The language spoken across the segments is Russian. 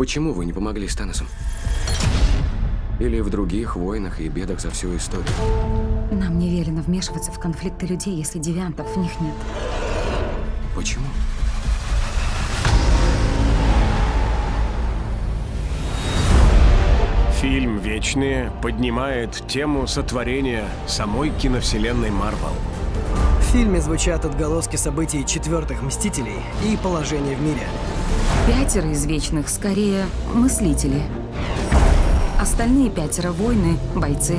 Почему вы не помогли с Таносом? Или в других войнах и бедах за всю историю? Нам не велено вмешиваться в конфликты людей, если девиантов в них нет. Почему? Фильм «Вечные» поднимает тему сотворения самой киновселенной Марвел. В фильме звучат отголоски событий четвертых Мстителей и положения в мире. Пятеро из вечных скорее мыслители. Остальные пятеро воины, бойцы.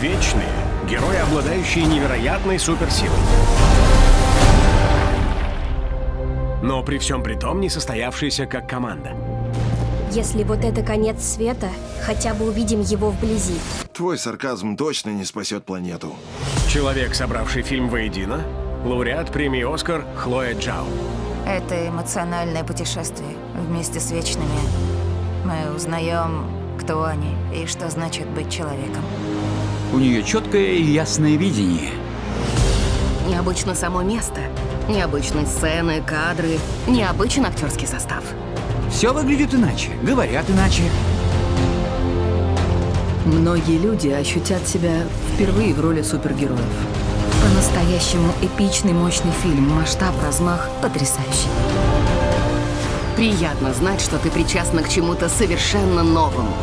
Вечные — герои, обладающие невероятной суперсилой. Но при всем при том не состоявшиеся как команда. Если вот это конец света, хотя бы увидим его вблизи. Твой сарказм точно не спасет планету. Человек, собравший фильм воедино, лауреат премии «Оскар» Хлоя Джао. Это эмоциональное путешествие. Вместе с Вечными мы узнаем, кто они и что значит быть человеком. У нее четкое и ясное видение. Необычно само место, необычные сцены, кадры, необычный актерский состав. Все выглядит иначе, говорят иначе. Многие люди ощутят себя впервые в роли супергероев. По-настоящему эпичный, мощный фильм. Масштаб, размах потрясающий. Приятно знать, что ты причастна к чему-то совершенно новому.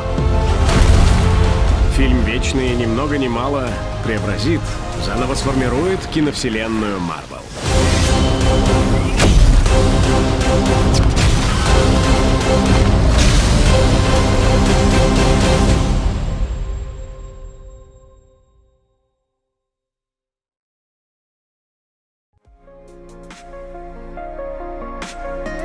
Фильм «Вечные» ни много ни мало преобразит, заново сформирует киновселенную Марвел. うん。